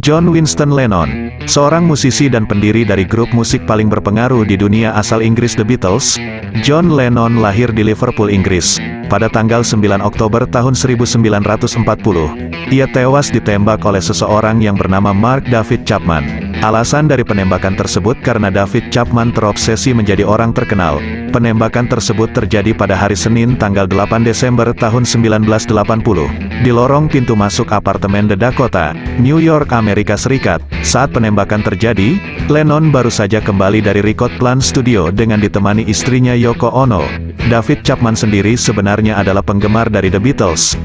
John Winston Lennon, seorang musisi dan pendiri dari grup musik paling berpengaruh di dunia asal Inggris The Beatles, John Lennon lahir di Liverpool, Inggris, pada tanggal 9 Oktober tahun 1940. Ia tewas ditembak oleh seseorang yang bernama Mark David Chapman. Alasan dari penembakan tersebut karena David Chapman terobsesi menjadi orang terkenal. Penembakan tersebut terjadi pada hari Senin tanggal 8 Desember tahun 1980, di lorong pintu masuk apartemen The Dakota, New York, Amerika Serikat. Saat penembakan terjadi, Lennon baru saja kembali dari Record Plant Studio dengan ditemani istrinya Yoko Ono. David Chapman sendiri sebenarnya adalah penggemar dari The Beatles.